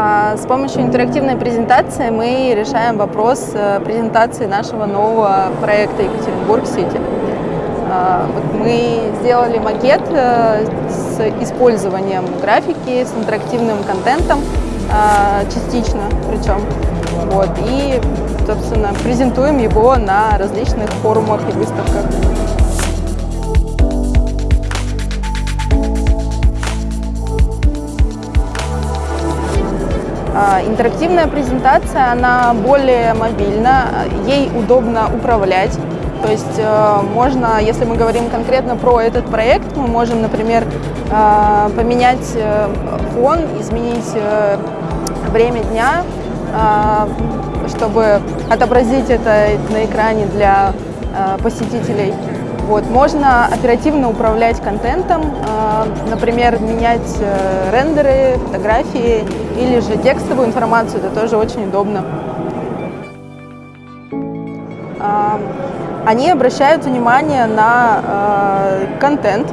А, С помощью интерактивной презентации мы решаем вопрос э, презентации нашего нового проекта Екатеринбург-Сити. А, мы сделали макет э, с использованием графики, с интерактивным контентом, а, частично причем. Вот, и, собственно, презентуем его на различных форумах и выставках. Интерактивная презентация, она более мобильна, ей удобно управлять. То есть э, можно, если мы говорим конкретно про этот проект, мы можем, например, э, поменять э, фон, изменить э, время дня, э, чтобы отобразить это на экране для посетителей. Вот. Можно оперативно управлять контентом, э, например, менять э, рендеры, фотографии или же текстовую информацию, это тоже очень удобно. А, Они обращают внимание на э, контент,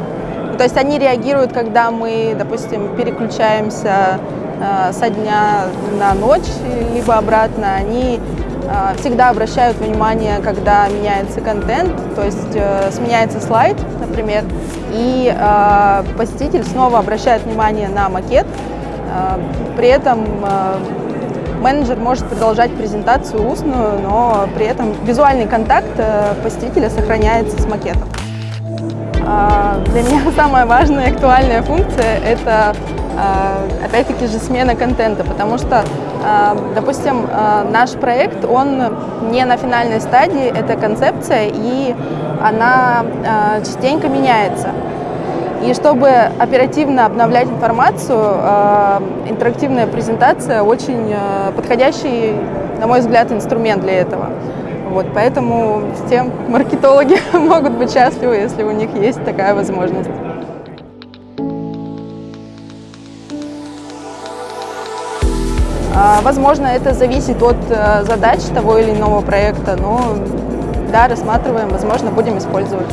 то есть они реагируют, когда мы, допустим, переключаемся э, со дня на ночь, либо обратно, они э, всегда обращают внимание, когда меняется контент, то есть э, сменяется слайд, например, и э, посетитель снова обращает внимание на макет, Э, при этом э, менеджер может продолжать презентацию устную, но при этом визуальный контакт э, посетителя сохраняется с макетом. А, Для меня самая важная и актуальная функция – это, а, опять-таки же, смена контента, потому что, а, допустим, а, наш проект, он не на финальной стадии, это концепция, и она а, частенько меняется. И чтобы оперативно обновлять информацию, интерактивная презентация очень подходящий, на мой взгляд, инструмент для этого. Вот, поэтому все маркетологи могут быть счастливы, если у них есть такая возможность. Возможно, это зависит от э, задач того или иного проекта, но да, рассматриваем, возможно, будем использовать.